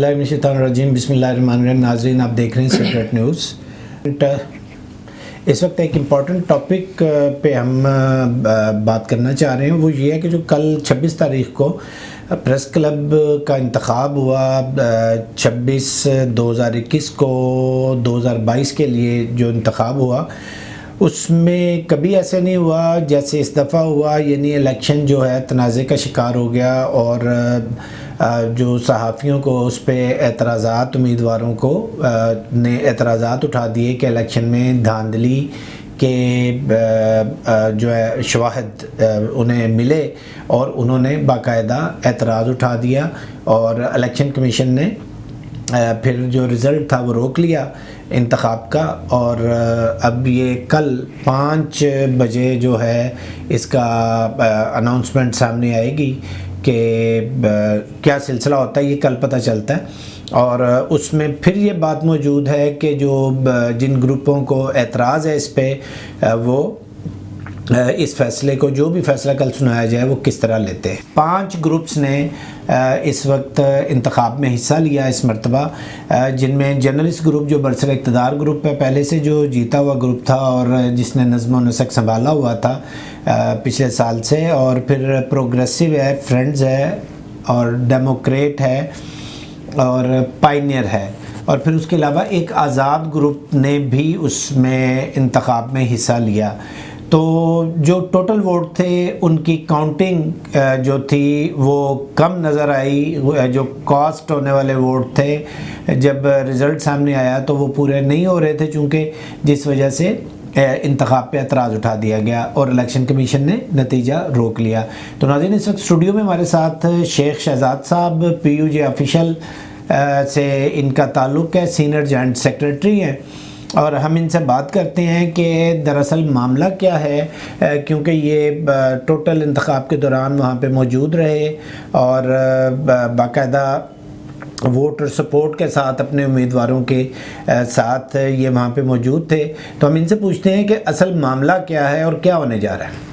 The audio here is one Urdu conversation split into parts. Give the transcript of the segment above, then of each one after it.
اللہ من الشیطان الرجیم، بسم اللہ الرحمن الرحیم، ناظرین، آپ دیکھ رہے ہیں سیکرٹ نیوز uh, اس وقت ایک امپورٹنٹ ٹاپک uh, پہ ہم uh, بات کرنا چاہ رہے ہیں۔ وہ یہ ہے کہ جو کل چھبیس تاریخ کو پریس کلب کا انتخاب ہوا چھبیس دو ہزار اکیس کو دو ہزار بائیس کے لیے جو انتخاب ہوا اس میں کبھی ایسے نہیں ہوا جیسے اس دفعہ ہوا یعنی الیکشن جو ہے تنازع کا شکار ہو گیا اور جو صحافیوں کو اس پہ اعتراضات، امیدواروں کو نے اعتراضات اٹھا دیے کہ الیکشن میں دھاندلی کے جو ہے شواہد انہیں ملے اور انہوں نے باقاعدہ اعتراض اٹھا دیا اور الیکشن کمیشن نے پھر جو رزلٹ تھا وہ روک لیا۔ انتخاب کا اور اب یہ کل پانچ بجے جو ہے اس کا اناؤنسمنٹ سامنے آئے گی کہ کیا سلسلہ ہوتا ہے یہ کل پتہ چلتا ہے اور اس میں پھر یہ بات موجود ہے کہ جو جن گروپوں کو اعتراض ہے اس پہ وہ اس فیصلے کو جو بھی فیصلہ کل سنایا جائے وہ کس طرح لیتے ہیں؟ پانچ گروپس نے اس وقت انتخاب میں حصہ لیا اس مرتبہ جن میں جرنلسٹ گروپ جو برسر اقتدار گروپ ہے پہلے سے جو جیتا ہوا گروپ تھا اور جس نے نظم و نسق سنبھالا ہوا تھا پچھلے سال سے، اور پھر پروگریسو ہے، فرینڈز ہے، اور ڈیموکریٹ ہے، اور پائنیئر ہے۔ اور پھر اس کے علاوہ ایک آزاد گروپ نے بھی اس میں انتخاب میں حصہ لیا۔ تو جو ٹوٹل ووٹ تھے، ان کی کاؤنٹنگ جو تھی، وہ کم نظر آئی۔ جو کاسٹ ہونے والے ووٹ تھے، جب رزلٹ سامنے آیا تو وہ پورے نہیں ہو رہے تھے چونکہ جس وجہ سے انتخاب پہ اعتراض اٹھا دیا گیا اور الیکشن کمیشن نے نتیجہ روک لیا۔ تو ناظرین، اس وقت اسٹوڈیو میں ہمارے ساتھ شیخ شہزاد صاحب، پی یو جے آفیشل سے ان کا تعلق ہے سینئر جوائنٹ سیکرٹری ہیں۔ اور ہم ان سے بات کرتے ہیں کہ دراصل معاملہ کیا ہے کیونکہ یہ ٹوٹل انتخاب کے دوران وہاں پہ موجود رہے اور باقاعدہ ووٹ اور سپورٹ کے ساتھ اپنے امیدواروں کے ساتھ یہ وہاں پہ موجود تھے۔ تو ہم ان سے پوچھتے ہیں کہ اصل معاملہ کیا ہے اور کیا ہونے جا رہا ہے۔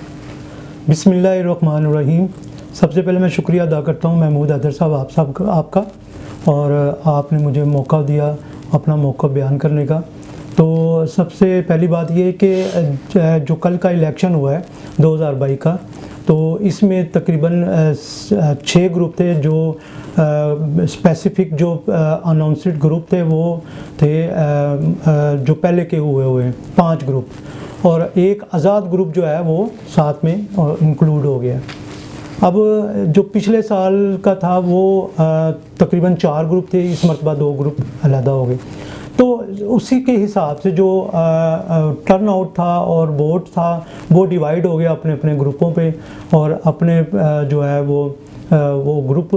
بسم اللہ الرحمن الرحیم۔ سب سے پہلے میں شکریہ ادا کرتا ہوں محمود حیدر صاحب، آپ صاحب آپ کا۔ اور آپ نے مجھے موقع دیا اپنا موقع بیان کرنے کا۔ تو سب سے پہلی بات یہ کہ، جو کل کا الیکشن ہوا ہے، دو ہزار بائی کا، تو اس میں تقریباً چھ گروپ تھے جو اسپیسیفک جو اناؤنسڈ گروپ تھے، وہ تھے جو پہلے کے ہوئے ہوئے ہیں، پانچ گروپ۔ اور ایک آزاد گروپ جو ہے، وہ ساتھ میں انکلوڈ ہو گیا۔ اب جو پچھلے سال کا تھا، وہ تقریباً چار گروپ تھے، اس مرتبہ دو گروپ علیحدہ ہو گئے۔ تو اسی کے حساب سے جو ٹرن آؤٹ تھا اور ووٹ تھا، وہ ڈیوائیڈ ہو گیا اپنے اپنے گروپوں پہ اور اپنے جو ہے وہ وہ گروپ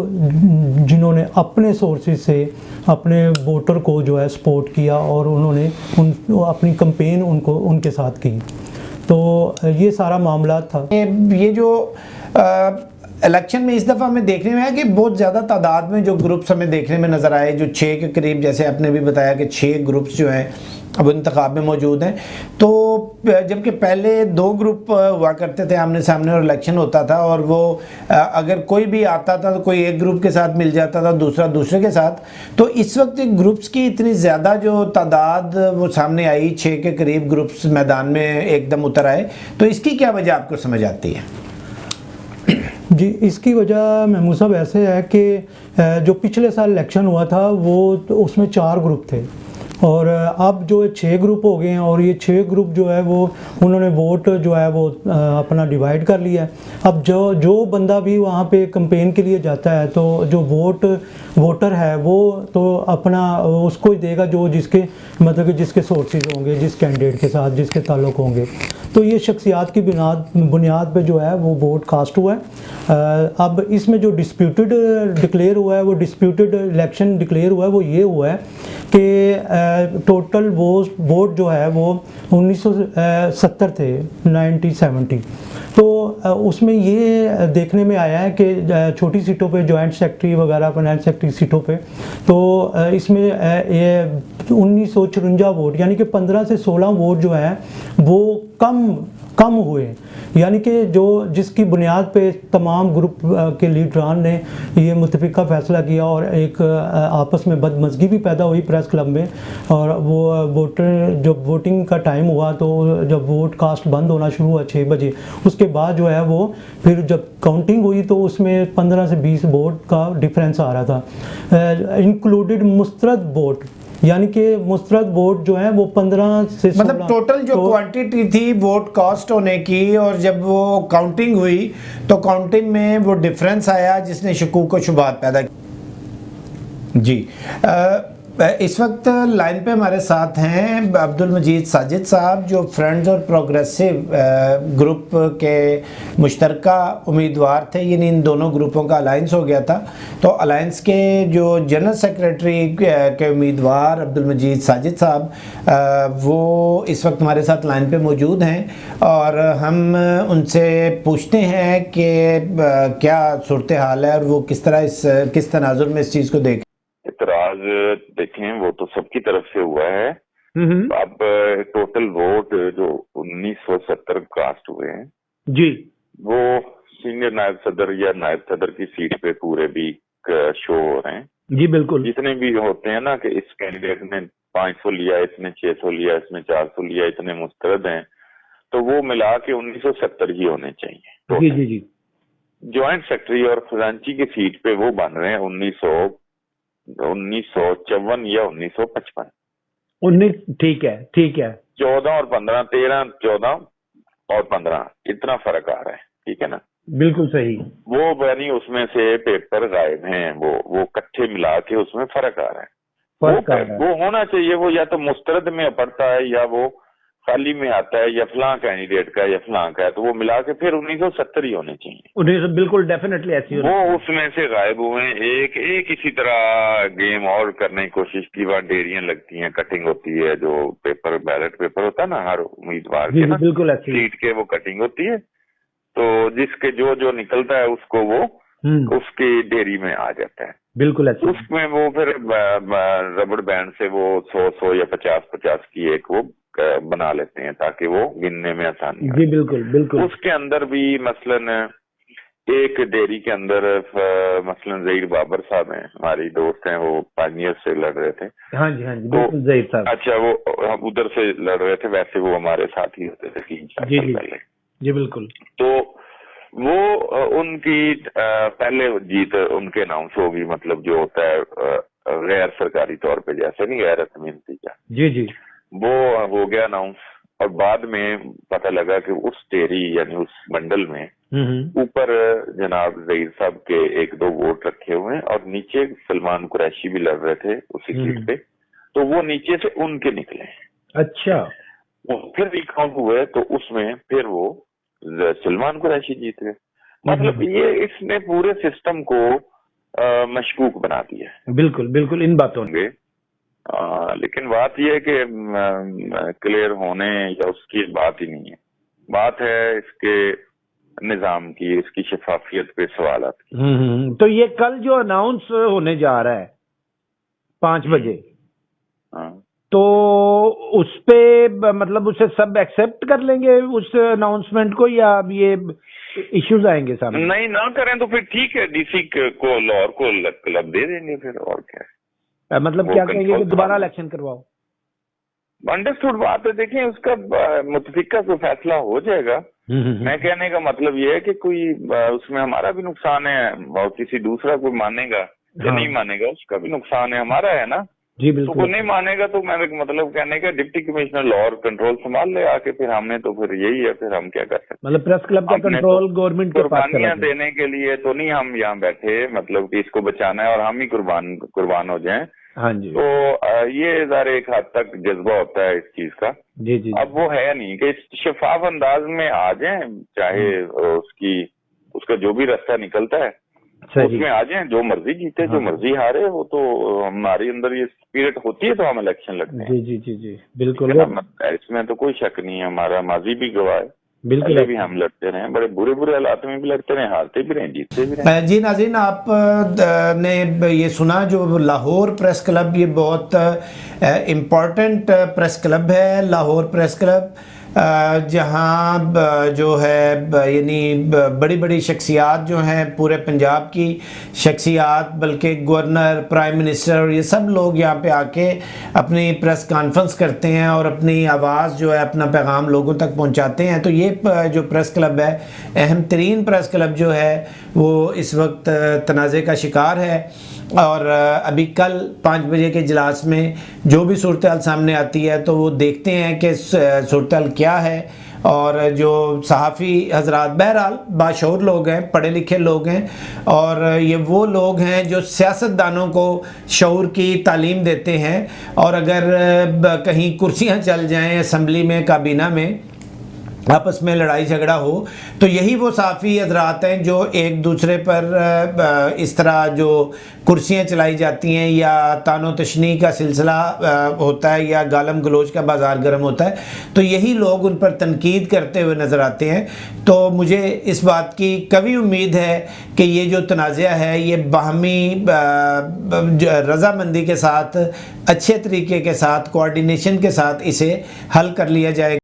جنہوں نے اپنے سورسز سے اپنے ووٹر کو جو ہے سپورٹ کیا اور انہوں نے ان اپنی کمپین ان کو، ان کے ساتھ کی۔ تو یہ سارا معاملات تھا۔ یہ جو الیکشن میں اس دفعہ ہمیں دیکھنے میں آیا کہ بہت زیادہ تعداد میں جو گروپس ہمیں دیکھنے میں نظر آئے، جو چھ کے قریب، جیسے آپ نے بھی بتایا کہ چھ گروپس جو ہیں اب انتخاب میں موجود ہیں۔ تو جبکہ پہلے دو گروپ ہوا کرتے تھے آمنے سامنے اور الیکشن ہوتا تھا اور وہ اگر کوئی بھی آتا تھا تو کوئی ایک گروپ کے ساتھ مل جاتا تھا، دوسرا دوسرے کے ساتھ۔ تو اس وقت گروپس کی اتنی زیادہ جو تعداد وہ سامنے آئی، چھ کے قریب گروپس میدان میں ایک دم اتر آئے۔ تو اس کی کیا وجہ آپ کو سمجھ آتی ہے؟ جی اس کی وجہ محمود صاحب ایسے ہے کہ جو پچھلے سال الیکشن ہوا تھا، وہ اس میں چار گروپ تھے۔ اور اب جو چھ گروپ ہو گئے ہیں اور یہ چھ گروپ جو ہے وہ، انہوں نے ووٹ جو ہے وہ اپنا ڈیوائیڈ کر لیا ہے۔ اب جو جو بندہ بھی وہاں پہ کمپین کے لیے جاتا ہے تو جو ووٹ، ووٹر ہے وہ تو اپنا، اس کو ہی دے گا جو جس کے مطلب کہ جس کے سورسز ہوں گے، جس کینڈیڈیٹ کے ساتھ، جس کے تعلق ہوں گے۔ تو یہ شخصیات کی بنیاد بنیاد پہ جو ہے وہ ووٹ کاسٹ ہوا ہے۔ اب اس میں جو ڈسپیوٹڈ ڈکلیئر ہوا ہے، وہ ڈسپیوٹڈ الیکشن ڈکلیئر ہوا ہے، وہ یہ ہوا ہے کہ ٹوٹل ووٹ جو ہے وہ انیس سو ستر تھے نائنٹی سیونٹی تو اس میں یہ دیکھنے میں آیا ہے کہ چھوٹی سیٹوں پہ جوائنٹ سیکٹری وغیرہ فائنانس سیکٹری سیٹوں پہ۔ تو اس میں یہ انیس سو چرنجا ووٹ یعنی کہ پندرہ سے سولہ ووٹ جو ہے وہ کم کم ہوئے۔ یعنی کہ جو جس کی بنیاد پہ تمام گروپ کے لیڈران نے یہ متفقہ فیصلہ کیا اور ایک آپس میں بدمزگی بھی پیدا ہوئی پریس کلب میں اور وہ ووٹر، جب ووٹنگ کا ٹائم ہوا تو جب ووٹ کاسٹ بند ہونا شروع ہوا چھ بجے، اس کے بعد جو ہے وہ پھر جب کاؤنٹنگ ہوئی تو اس میں پندرہ سے بیس ووٹ کا ڈفرینس آ رہا تھا۔ انکلوڈڈ مسترد ووٹ۔ یعنی کہ مسترد ووٹ جو ہیں وہ پندرہ سے مطلب ٹوٹل جو کوانٹیٹی تھی ووٹ کاسٹ ہونے کی اور جب وہ کاؤنٹنگ ہوئی تو کاؤنٹنگ میں وہ ڈفرینس آیا جس نے شکوک و شبہات پیدا کی۔ جی اس وقت لائن پہ ہمارے ساتھ ہیں عبد المجید ساجد صاحب، جو فرینڈز اور پروگریسو گروپ کے مشترکہ امیدوار تھے۔ یعنی ان دونوں گروپوں کا الائنس ہو گیا تھا۔ تو الائنس کے جو جنرل سیکریٹری کے امیدوار عبد المجید ساجد صاحب وہ اس وقت ہمارے ساتھ لائن پہ موجود ہیں۔ اور ہم ان سے پوچھتے ہیں کہ کیا صورتحال ہے اور وہ کس طرح اس، کس تناظر میں اس چیز کو دیکھ دیکھیں وہ تو سب کی طرف سے ہوا ہے۔ اب ٹوٹل ووٹ جو انیس سو ستر کاسٹ ہوئے ہیں۔ جی۔ وہ سینئر نائب صدر یا نائب صدر کی سیٹ پہ پورے بھی شو ہو رہے ہیں۔ جی بالکل۔ جتنے بھی ہوتے ہیں نا کہ اس کینڈیڈیٹ نے پانچ سو لیا اس نے چھ سو لیا اس میں چار سو لیا اتنے مسترد ہیں۔ تو وہ ملا کے انیس سو ستر ہی ہونے چاہیے۔ جی جی جی۔ جوائنٹ سیکٹری اور خزانچی کی سیٹ پہ وہ بن رہے ہیں انیس سو انیس سو چون یا انیس سو پچپن۔ انیس ٹھیک ہے ٹھیک ہے۔ چودہ اور پندرہ تیرہ چودہ اور پندرہ۔ اتنا فرق آ رہا ہے ٹھیک ہے نا؟ بالکل صحیح۔ وہ یعنی اس میں سے پیپر غائب ہیں وہ وہ کٹھے ملا کے اس میں فرق آ رہا ہے۔ وہ ہونا چاہیے وہ یا تو مسترد میں پڑتا ہے یا وہ خالی میں آتا ہے یا فلاں کینڈیڈیٹ کا یا فلاں کا ہے تو وہ ملا کے پھر انیس سو ستر ہی ہونے چاہیے۔ بالکل ڈیفینیٹلی ایسی وہ اس میں سے غائب ہوئے۔ ہیں ایک ایک اسی طرح گیم اور کرنے کی کوشش کی۔ وہاں ڈیریاں لگتی ہیں کٹنگ ہوتی ہے جو پیپر بیلٹ پیپر ہوتا ہے نا ہر امیدوار کے بالکل سیٹ کے وہ کٹنگ ہوتی ہے۔ تو جس کے جو جو نکلتا ہے اس کو وہ اس کی ڈیری میں آ جاتا ہے۔ بالکل اس میں وہ پھر ربڑ بینڈ سے وہ سو سو یا پچاس پچاس کی ایک وہ بنا لیتے ہیں تاکہ وہ گننے میں آسانی جی بالکل بالکل۔ اس کے اندر بھی مثلا ایک ڈیری کے اندر مثلا زہیر بابر صاحب ہیں ہماری دوست ہیں وہ پانیئر سے لڑ رہے تھے۔ ہاں جی ہاں جی زہیر صاحب۔ اچھا وہ ادھر سے لڑ رہے تھے ویسے وہ ہمارے ساتھ ہی ہوتے تھے تین چار جی سال جی۔ پہلے۔ جی بالکل۔ تو وہ ان کی پہلے جیت ان کے اناؤنس ہوگی مطلب جو ہوتا ہے غیر سرکاری طور پہ جیسے نہیں غیر رسمی نتیجہ۔ جی جی۔ وہ ہو گیا اناؤنس اور بعد میں پتہ لگا کہ اس ٹیری یعنی اس منڈل میں اوپر جناب ظہیر صاحب کے ایک دو ووٹ رکھے ہوئے ہیں اور نیچے سلمان قریشی بھی لڑ رہے تھے اسی سیٹ پہ۔ تو وہ نیچے سے ان کے نکلے اچھا۔ پھر ریکاؤنٹ ہوئے تو اس میں پھر وہ سلمان قریشی جیت گئے۔ مطلب یہ اس نے پورے سسٹم کو مشکوک بنا دیا بالکل بالکل ان باتوں گے۔ لیکن بات یہ ہے کہ کلیئر ہونے یا اس کی بات ہی نہیں ہے۔ بات ہے اس کے نظام کی اس کی شفافیت پہ سوالات کی۔ تو یہ کل جو اناؤنس ہونے جا رہا ہے پانچ بجے تو اس پہ مطلب اسے سب ایکسپٹ کر لیں گے اس اناؤنسمنٹ کو یا اب یہ ایشوز آئیں گے سامنے؟ نہیں نہ کریں تو پھر ٹھیک ہے۔ ڈی سی کو لاہور کو کلب دے دیں گے پھر اور کیا۔ ہے مطلب کیا کہیں گے کہ دوبارہ الیکشن کرواؤ؟ انڈرسٹوڈ بات ہے۔ دیکھیں اس کا متفقہ کوئی فیصلہ ہو جائے گا۔ میں کہنے کا مطلب یہ ہے کہ کوئی اس میں ہمارا بھی نقصان ہے۔ اور کسی دوسرا کوئی مانے گا یا نہیں مانے گا اس کا بھی نقصان ہے۔ ہمارا ہے نا۔ جی تو بالکل کوئی نہیں مانے گا تو میں مطلب کہنے کا ڈپٹی کمشنر لا اور کنٹرول سنبھال لے آ کے پھر ہم نے تو پھر یہی ہے پھر ہم کیا کر سکتے مطلب پریس کلب کا کنٹرول گورنمنٹ کے پاس قربانیاں دینے کے لیے تو نہیں ہم یہاں بیٹھے مطلب کہ اس کو بچانا ہے اور ہم ہی قربان قربان ہو جائیں۔ ہاں جی۔ تو یہ ذرا ایک حد تک جذبہ ہوتا ہے اس چیز کا۔ جی جی اب وہ ہے نہیں کہ شفاف انداز میں آ جائیں چاہے اس کی اس کا جو بھی راستہ نکلتا ہے۔ اس میں آ جائیں جو مرضی جیتے جو مرضی ہارے وہ تو ہماری اندر یہ اسپرٹ ہوتی ہے تو ہم الیکشن لڑتے ہیں۔ جی جی جی جی بالکل۔ اس میں تو کوئی شک نہیں ہے ہمارا ماضی بھی گواہ ہے۔ بالکل۔ بھی ہم لڑتے رہے بڑے برے برے حالات میں بھی لڑتے رہے ہارتے بھی رہے جیتتے بھی رہے جی ناظرین آپ نے یہ سنا جو لاہور پریس کلب یہ بہت امپورٹنٹ پریس کلب ہے لاہور پریس کلب۔ جہاں جو ہے یعنی بڑی بڑی شخصیات جو ہیں پورے پنجاب کی، شخصیات بلکہ گورنر، پرائم منسٹر، یہ سب لوگ یہاں پہ آ کے اپنی پریس کانفرنس کرتے ہیں اور اپنی آواز جو ہے اپنا پیغام لوگوں تک پہنچاتے ہیں۔ تو یہ جو پریس کلب ہے، اہم ترین پریس کلب جو ہے، وہ اس وقت تنازع کا شکار ہے۔ اور ابھی کل پانچ بجے کے اجلاس میں جو بھی صورتحال سامنے آتی ہے تو وہ دیکھتے ہیں کہ صورتحال کیا ہے اور جو صحافی حضرات بہرحال باشعور لوگ ہیں، پڑھے لکھے لوگ ہیں اور یہ وہ لوگ ہیں جو سیاست دانوں کو شعور کی تعلیم دیتے ہیں اور اگر کہیں کرسیاں چل جائیں اسمبلی میں، کابینہ میں آپس میں لڑائی جھگڑا ہو، تو یہی وہ صحافی حضرات ہیں جو ایک دوسرے پر اس طرح جو کرسیاں چلائی جاتی ہیں یا تان و تشنی کا سلسلہ ہوتا ہے یا گالم گلوچ کا بازار گرم ہوتا ہے، تو یہی لوگ ان پر تنقید کرتے ہوئے نظر آتے ہیں۔ تو مجھے اس بات کی کبھی امید ہے کہ یہ جو تنازعہ ہے، یہ باہمی رضامندی کے ساتھ، اچھے طریقے کے ساتھ کوارڈینیشن کے ساتھ اسے حل کر لیا جائے